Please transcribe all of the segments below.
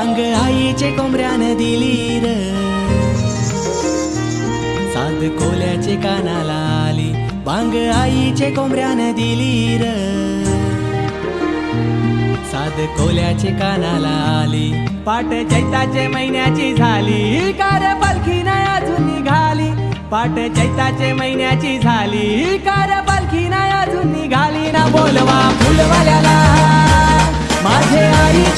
आईचे कोंबऱ्यानं दिली र साध कोल्याचे कानाला आली. वांग आईचे कोंबऱ्यानं दिली र साध कोल्याचे कानाला आली. पाट चैताचे महिन्याची झाली. कार पालखी नाही अजून निघाली. पाट चैताचे महिन्याची झाली. कार पालखी नाही अजून निघाली. ना बोलवा फुलवाल्या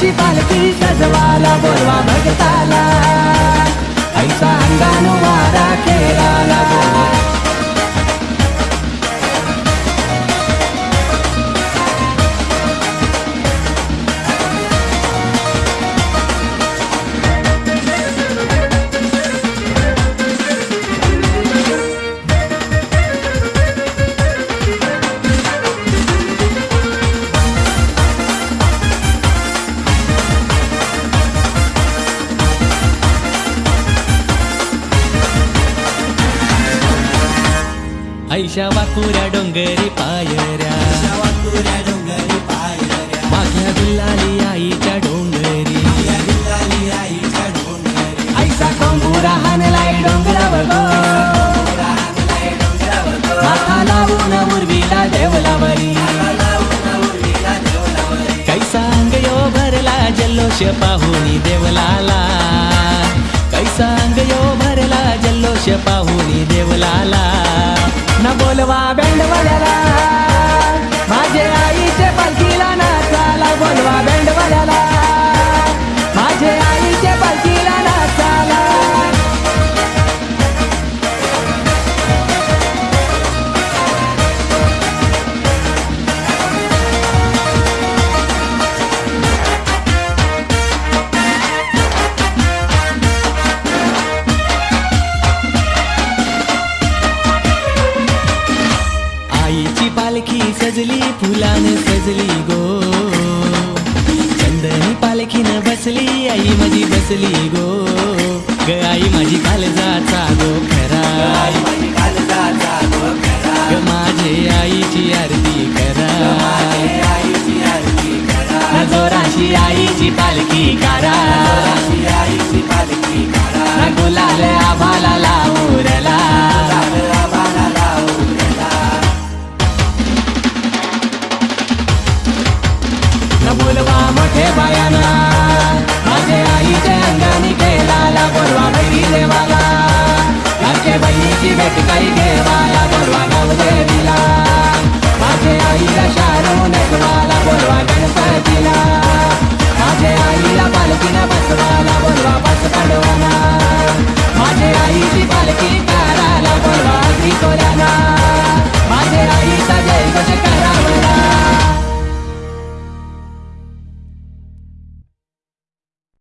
आईची पालखी सजवाला बोलवा भगताला. ऐशा वाकुऱ्या डोंगरी पायऱ्या. माघ्या गुल्लाली आईच्या डोंगरी. ऐसा कोंबुरा हानलाय डोंगरावर माथा लावून उर्वीला देवलावरी. कैसा अंग यो भरला जल्लोष पाहुनी देवलाला. कैसा अंग यो भरला जल्लोष पाहुनी पालखी सजली फुलानं सजली गो। चंदनी पालखीनं बसली आई माझी बसली गो। ग आई माझी कालजाचा गो खरा। ग माझे आईची आरती करा। न जोराशी आईची पालखी करा। गुलाल आभाला लावू देवायाना माझे आईच्या अंगाने केला बोलवा बहिणी देवाला. माझे बहिणीची भेट काही देवाला बोलवा नाव देवीला माझे आईला शारू नटवाला बोलवा गणपतीला. माझे आईला पालखीला